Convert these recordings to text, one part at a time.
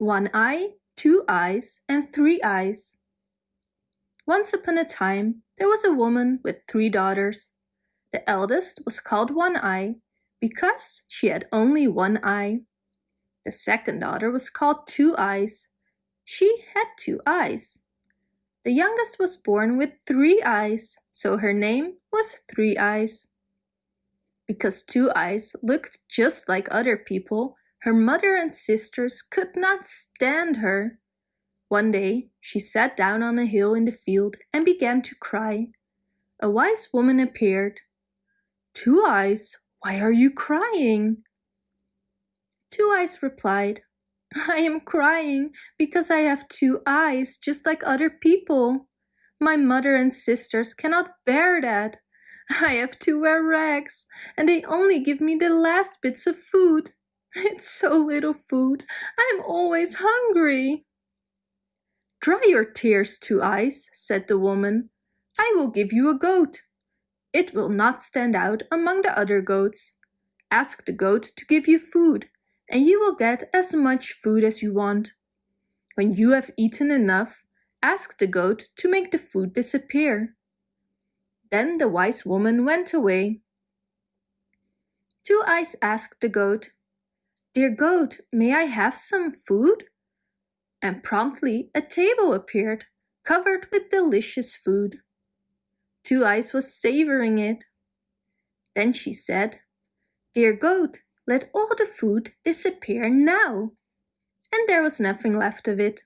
one eye, two eyes, and three eyes. Once upon a time, there was a woman with three daughters. The eldest was called One Eye because she had only one eye. The second daughter was called Two Eyes. She had two eyes. The youngest was born with three eyes, so her name was Three Eyes. Because Two Eyes looked just like other people, her mother and sisters could not stand her. One day she sat down on a hill in the field and began to cry. A wise woman appeared. Two Eyes, why are you crying? Two Eyes replied, I am crying because I have two eyes just like other people. My mother and sisters cannot bear that. I have to wear rags and they only give me the last bits of food. It's so little food. I'm always hungry. Dry your tears, Two Eyes, said the woman. I will give you a goat. It will not stand out among the other goats. Ask the goat to give you food, and you will get as much food as you want. When you have eaten enough, ask the goat to make the food disappear. Then the wise woman went away. Two Eyes asked the goat, Dear goat, may I have some food? And promptly a table appeared, covered with delicious food. Two Eyes was savoring it. Then she said, Dear goat, let all the food disappear now. And there was nothing left of it.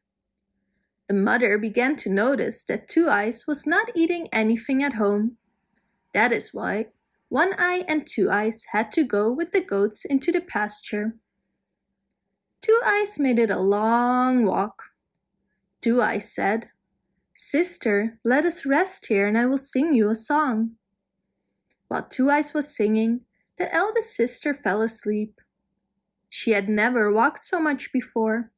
The mother began to notice that Two Eyes was not eating anything at home. That is why One Eye and Two Eyes had to go with the goats into the pasture. Two Eyes made it a long walk. Two Eyes said, Sister, let us rest here and I will sing you a song. While Two Eyes was singing, the eldest sister fell asleep. She had never walked so much before.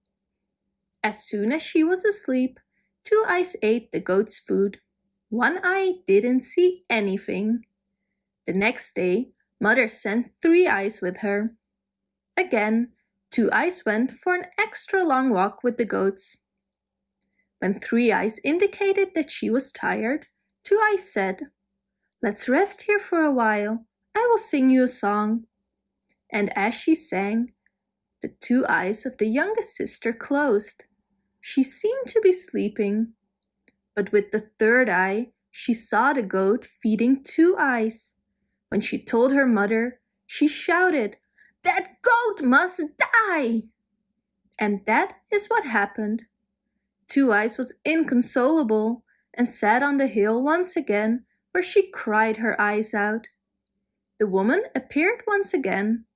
As soon as she was asleep, Two Eyes ate the goat's food. One Eye didn't see anything. The next day, Mother sent Three Eyes with her. Again, Two Eyes went for an extra long walk with the goats. When Three Eyes indicated that she was tired, Two Eyes said, Let's rest here for a while. I will sing you a song. And as she sang, the two eyes of the youngest sister closed. She seemed to be sleeping. But with the third eye, she saw the goat feeding Two Eyes. When she told her mother, she shouted, that goat must die! And that is what happened. Two Eyes was inconsolable and sat on the hill once again where she cried her eyes out. The woman appeared once again.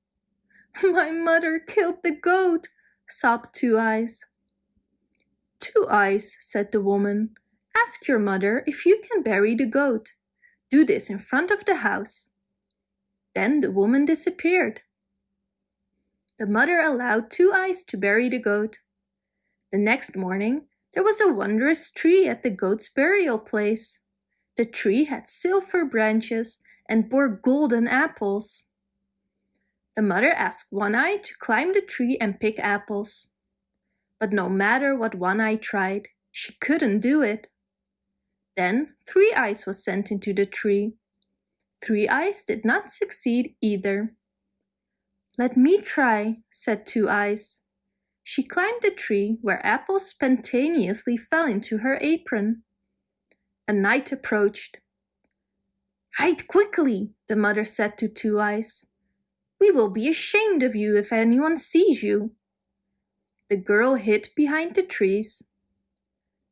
My mother killed the goat, sobbed Two Eyes. Two Eyes, said the woman, ask your mother if you can bury the goat. Do this in front of the house. Then the woman disappeared. The mother allowed Two Eyes to bury the goat. The next morning, there was a wondrous tree at the goat's burial place. The tree had silver branches and bore golden apples. The mother asked One Eye to climb the tree and pick apples. But no matter what One Eye tried, she couldn't do it. Then Three Eyes was sent into the tree. Three Eyes did not succeed either. Let me try, said Two Eyes. She climbed the tree where apples spontaneously fell into her apron. A knight approached. Hide quickly, the mother said to Two Eyes. We will be ashamed of you if anyone sees you. The girl hid behind the trees.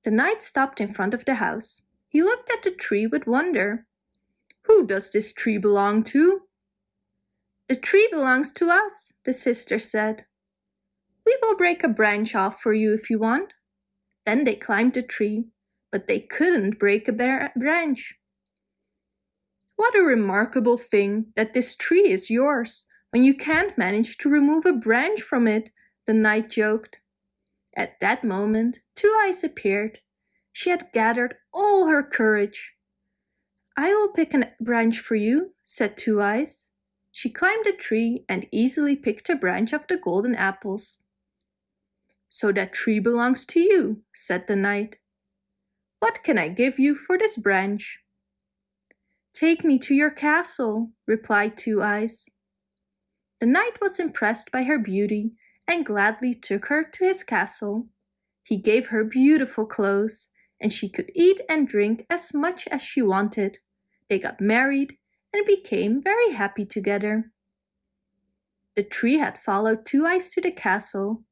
The knight stopped in front of the house. He looked at the tree with wonder. Who does this tree belong to? The tree belongs to us, the sister said. We will break a branch off for you if you want. Then they climbed the tree, but they couldn't break a branch. What a remarkable thing that this tree is yours, when you can't manage to remove a branch from it, the knight joked. At that moment, Two Eyes appeared. She had gathered all her courage. I will pick a branch for you, said Two Eyes. She climbed a tree and easily picked a branch of the golden apples. So that tree belongs to you, said the knight. What can I give you for this branch? Take me to your castle, replied Two Eyes. The knight was impressed by her beauty and gladly took her to his castle. He gave her beautiful clothes and she could eat and drink as much as she wanted. They got married and became very happy together. The tree had followed Two Eyes to the castle.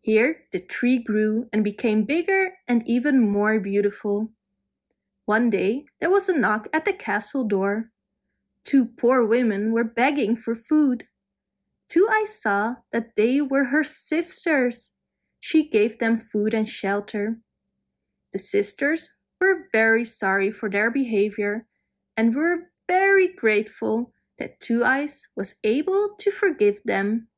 Here the tree grew and became bigger and even more beautiful. One day there was a knock at the castle door. Two poor women were begging for food. Two Eyes saw that they were her sisters. She gave them food and shelter. The sisters were very sorry for their behavior and were very grateful that Two Eyes was able to forgive them.